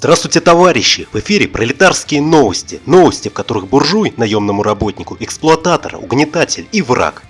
Здравствуйте, товарищи! В эфире пролетарские новости. Новости, в которых буржуй, наемному работнику, эксплуататор, угнетатель и враг.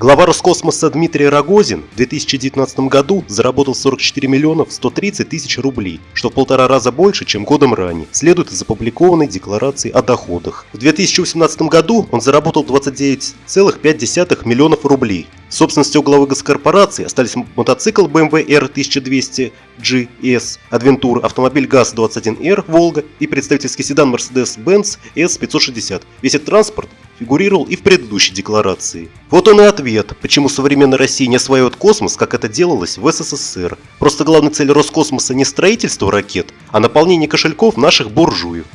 Глава Роскосмоса Дмитрий Рогозин в 2019 году заработал 44 миллионов 130 тысяч рублей, что в полтора раза больше, чем годом ранее, следует из опубликованной декларации о доходах. В 2018 году он заработал 29,5 миллионов рублей. В собственности у главы госкорпорации остались мотоцикл BMW R1200 GS, Adventure, автомобиль ГАЗ-21R Волга и представительский седан Mercedes-Benz S560. Весь этот транспорт фигурировал и в предыдущей декларации. Вот он и ответ, почему современная Россия не осваивает космос, как это делалось в СССР. Просто главная цель Роскосмоса не строительство ракет, а наполнение кошельков наших буржуев.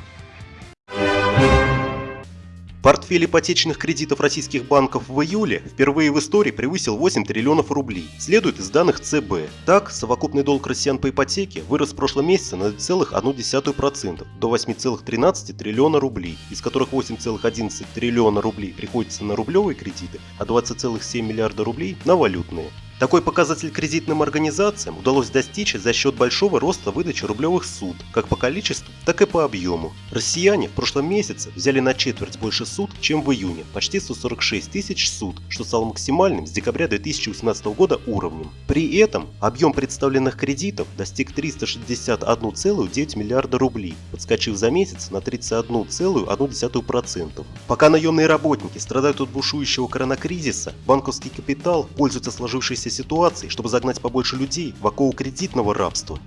Портфель ипотечных кредитов российских банков в июле впервые в истории превысил 8 триллионов рублей, следует из данных ЦБ. Так, совокупный долг россиян по ипотеке вырос в прошлом месяце на 0,1% до 8,13 триллиона рублей, из которых 8,11 триллиона рублей приходится на рублевые кредиты, а 20,7 миллиарда рублей на валютные. Такой показатель кредитным организациям удалось достичь за счет большого роста выдачи рублевых суд, как по количеству, так и по объему. Россияне в прошлом месяце взяли на четверть больше суд, чем в июне, почти 146 тысяч суд, что стало максимальным с декабря 2018 года уровнем. При этом объем представленных кредитов достиг 361,9 миллиарда рублей, подскочив за месяц на 31,1%. Пока наемные работники страдают от бушующего коронакризиса, банковский капитал пользуется сложившейся ситуации, чтобы загнать побольше людей в оковы кредитного рабства.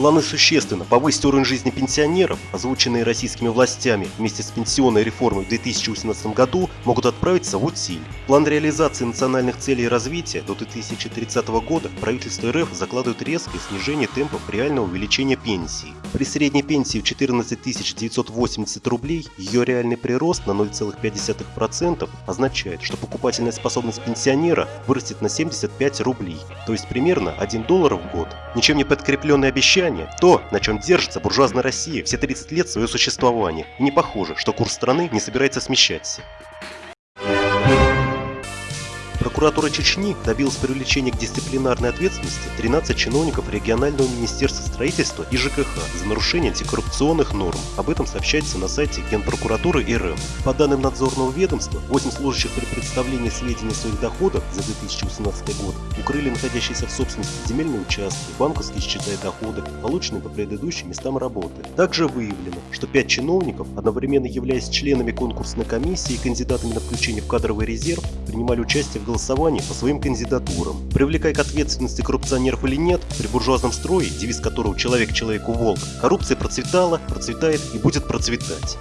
Планы существенно повысить уровень жизни пенсионеров, озвученные российскими властями вместе с пенсионной реформой в 2018 году, могут отправиться в утиль. План реализации национальных целей развития до 2030 года правительство РФ закладывает резкое снижение темпов реального увеличения пенсии. При средней пенсии в 14 980 рублей ее реальный прирост на 0,5% означает, что покупательная способность пенсионера вырастет на 75 рублей, то есть примерно 1 доллар в год. Ничем не подкрепленные обещания влияние, то, на чем держится буржуазная Россия все 30 лет своего существования, и не похоже, что курс страны не собирается смещаться. Прокуратура Чечни добилась привлечения к дисциплинарной ответственности 13 чиновников регионального министерства строительства и ЖКХ за нарушение антикоррупционных норм. Об этом сообщается на сайте Генпрокуратуры РФ. По данным надзорного ведомства, 8 служащих при представлении сведений своих доходах за 2018 год укрыли находящиеся в собственности земельные участки, банковские счета и доходы, полученные по предыдущим местам работы. Также выявлено, что 5 чиновников, одновременно являясь членами конкурсной комиссии и кандидатами на включение в кадровый резерв, принимали участие в голосовании по своим кандидатурам. Привлекая к ответственности коррупционеров или нет, при буржуазном строе, девиз которого «человек человеку волк», коррупция процветала, процветает и будет процветать.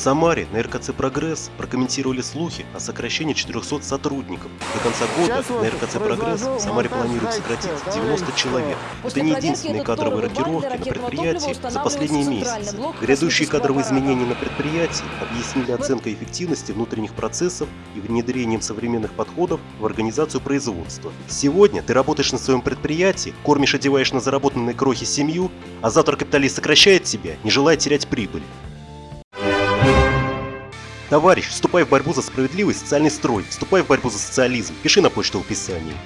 Самаре на РКЦ «Прогресс» прокомментировали слухи о сокращении 400 сотрудников. До конца года на РКЦ «Прогресс» в Самаре планируют сократить 90 человек. Это не единственные кадровые рокировки на предприятии за последние месяцы. Грядущие кадровые изменения на предприятии объяснили оценкой эффективности внутренних процессов и внедрением современных подходов в организацию производства. Сегодня ты работаешь на своем предприятии, кормишь одеваешь на заработанные крохи семью, а завтра капиталист сокращает тебя, не желая терять прибыль. Товарищ, вступай в борьбу за справедливый социальный строй, вступай в борьбу за социализм, пиши на почту в описании.